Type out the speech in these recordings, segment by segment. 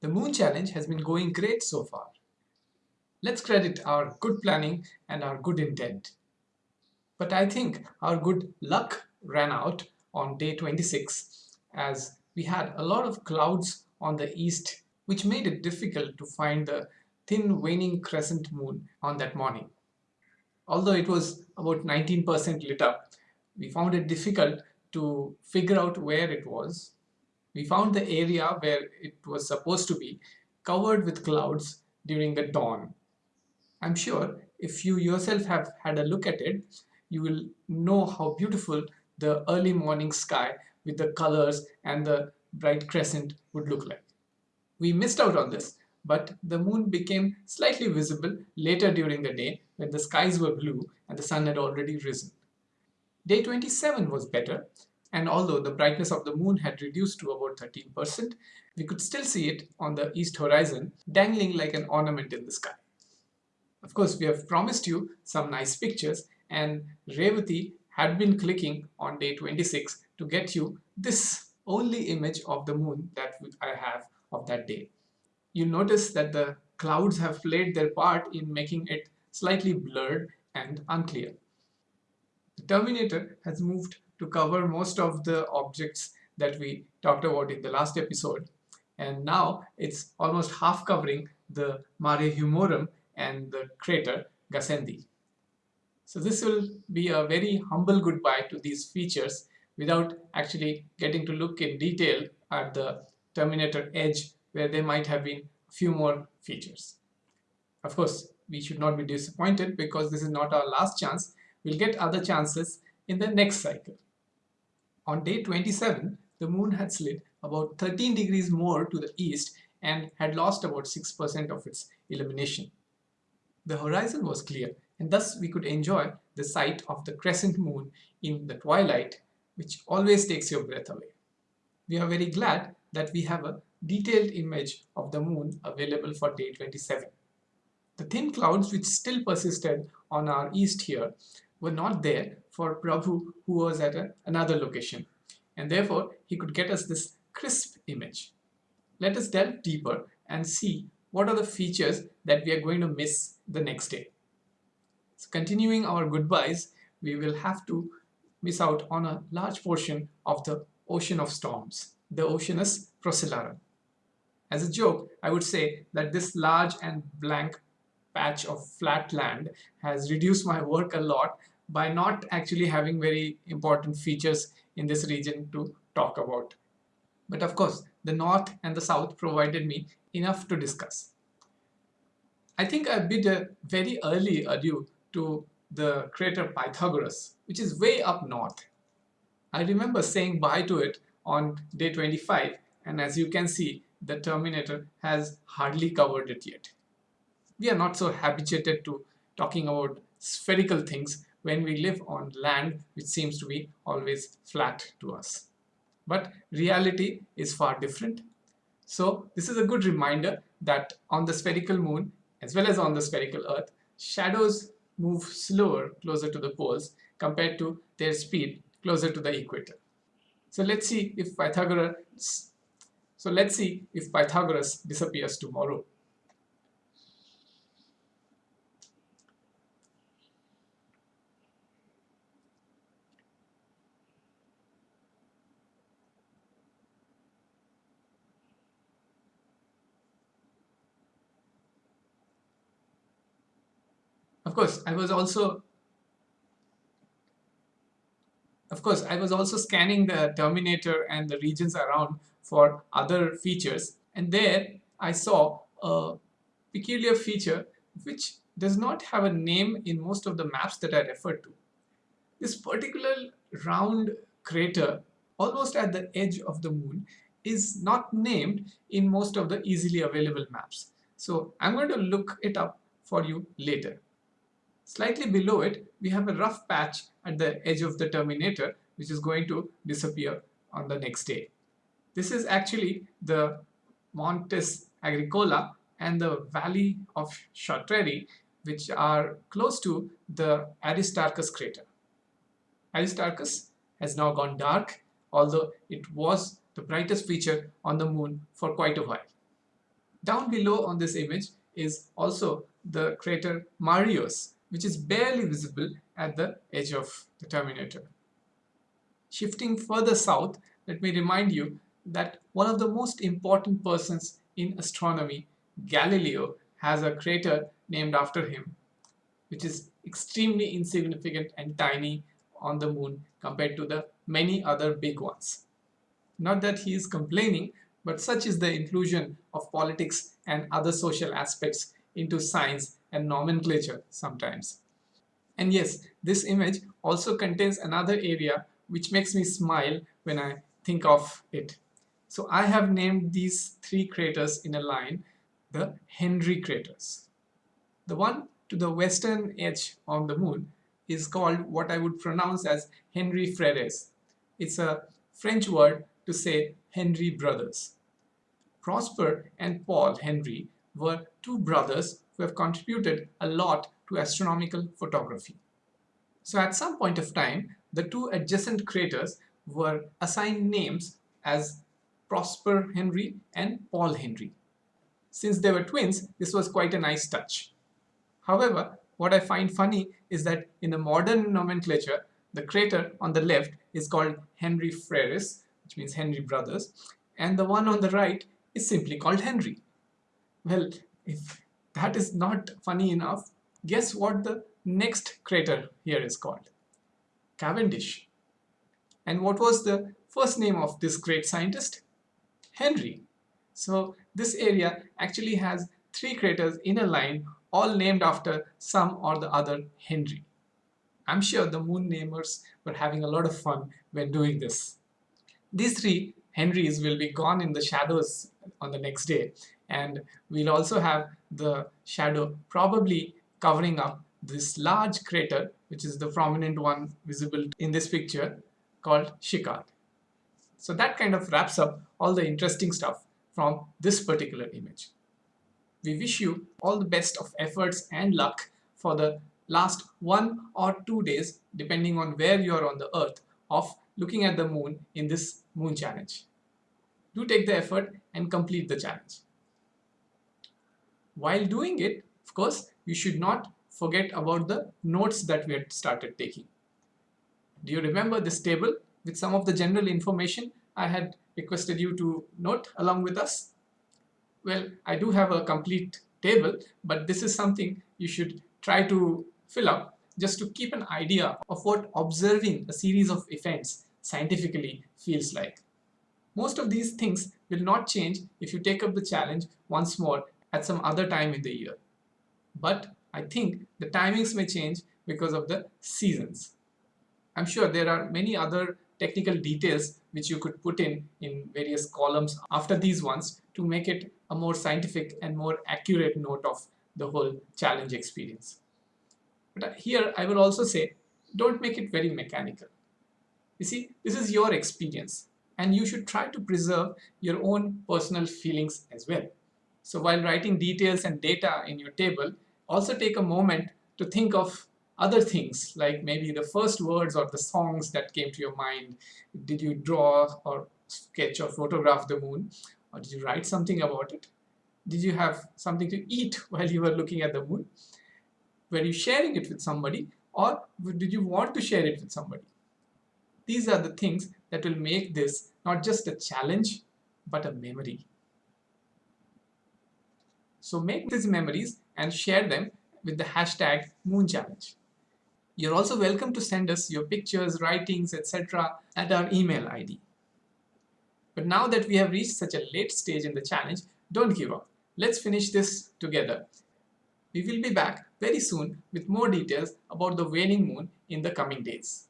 The moon challenge has been going great so far. Let's credit our good planning and our good intent. But I think our good luck ran out on day 26 as we had a lot of clouds on the east which made it difficult to find the thin waning crescent moon on that morning. Although it was about 19% lit up, we found it difficult to figure out where it was. We found the area where it was supposed to be covered with clouds during the dawn. I'm sure if you yourself have had a look at it, you will know how beautiful the early morning sky with the colors and the bright crescent would look like. We missed out on this, but the moon became slightly visible later during the day when the skies were blue and the sun had already risen. Day 27 was better, and although the brightness of the moon had reduced to about 13%, we could still see it on the east horizon, dangling like an ornament in the sky. Of course, we have promised you some nice pictures, and Revati had been clicking on day 26 to get you this only image of the moon that I have of that day. You'll notice that the clouds have played their part in making it slightly blurred and unclear. The Terminator has moved to cover most of the objects that we talked about in the last episode and now it's almost half covering the Mare Humorum and the crater Gassendi. So this will be a very humble goodbye to these features without actually getting to look in detail at the Terminator edge where there might have been a few more features. Of course, we should not be disappointed because this is not our last chance. We'll get other chances in the next cycle. On day 27, the moon had slid about 13 degrees more to the east and had lost about 6% of its illumination. The horizon was clear and thus we could enjoy the sight of the crescent moon in the twilight which always takes your breath away. We are very glad that we have a detailed image of the moon available for day 27. The thin clouds which still persisted on our east here were not there for Prabhu who was at a, another location and therefore he could get us this crisp image. Let us delve deeper and see what are the features that we are going to miss the next day. So continuing our goodbyes, we will have to miss out on a large portion of the ocean of storms, the Oceanus Procellarum. As a joke, I would say that this large and blank patch of flat land has reduced my work a lot by not actually having very important features in this region to talk about. But of course, the north and the south provided me enough to discuss. I think I bid a very early adieu to the crater Pythagoras, which is way up north. I remember saying bye to it on day 25 and as you can see the Terminator has hardly covered it yet. We are not so habituated to talking about spherical things when we live on land which seems to be always flat to us. But reality is far different. So this is a good reminder that on the spherical moon as well as on the spherical earth, shadows move slower closer to the poles compared to their speed closer to the equator. So let's see if Pythagoras so let's see if Pythagoras disappears tomorrow. Of course, I was also of course, I was also scanning the Terminator and the regions around for other features and there I saw a peculiar feature which does not have a name in most of the maps that I referred to. This particular round crater almost at the edge of the moon is not named in most of the easily available maps. So I'm going to look it up for you later. Slightly below it, we have a rough patch at the edge of the terminator, which is going to disappear on the next day. This is actually the Montes Agricola and the Valley of Schröter, which are close to the Aristarchus crater. Aristarchus has now gone dark, although it was the brightest feature on the moon for quite a while. Down below on this image is also the crater Marius, which is barely visible at the edge of the Terminator. Shifting further south, let me remind you that one of the most important persons in astronomy, Galileo, has a crater named after him, which is extremely insignificant and tiny on the moon compared to the many other big ones. Not that he is complaining, but such is the inclusion of politics and other social aspects into science and nomenclature sometimes. And yes, this image also contains another area which makes me smile when I think of it. So I have named these three craters in a line the Henry craters. The one to the western edge of the moon is called what I would pronounce as Henry Freres. It's a French word to say Henry brothers. Prosper and Paul Henry were two brothers who have contributed a lot to astronomical photography. So at some point of time, the two adjacent craters were assigned names as Prosper Henry and Paul Henry. Since they were twins, this was quite a nice touch. However, what I find funny is that in the modern nomenclature, the crater on the left is called Henry Freres, which means Henry Brothers, and the one on the right is simply called Henry. Well, if that is not funny enough, guess what the next crater here is called? Cavendish. And what was the first name of this great scientist? Henry. So this area actually has three craters in a line all named after some or the other Henry. I'm sure the moon namers were having a lot of fun when doing this. These three Henrys will be gone in the shadows on the next day and we'll also have the shadow probably covering up this large crater which is the prominent one visible in this picture called Schickard. So that kind of wraps up all the interesting stuff from this particular image. We wish you all the best of efforts and luck for the last one or two days depending on where you are on the earth of looking at the moon in this moon challenge. Do take the effort and complete the challenge. While doing it, of course, you should not forget about the notes that we had started taking. Do you remember this table with some of the general information I had requested you to note along with us? Well, I do have a complete table, but this is something you should try to fill up just to keep an idea of what observing a series of events scientifically feels like. Most of these things will not change if you take up the challenge once more at some other time in the year. But I think the timings may change because of the seasons. I'm sure there are many other technical details which you could put in in various columns after these ones to make it a more scientific and more accurate note of the whole challenge experience. But uh, here I will also say, don't make it very mechanical. You see, this is your experience and you should try to preserve your own personal feelings as well. So while writing details and data in your table, also take a moment to think of other things like maybe the first words or the songs that came to your mind. Did you draw or sketch or photograph the moon? Or did you write something about it? Did you have something to eat while you were looking at the moon? Were you sharing it with somebody or did you want to share it with somebody? These are the things that will make this not just a challenge but a memory. So make these memories and share them with the hashtag Moon Challenge. You're also welcome to send us your pictures, writings, etc. at our email ID. But now that we have reached such a late stage in the challenge, don't give up. Let's finish this together. We will be back very soon with more details about the waning moon in the coming days.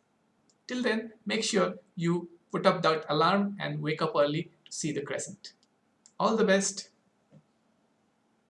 Till then, make sure you put up that alarm and wake up early to see the crescent. All the best.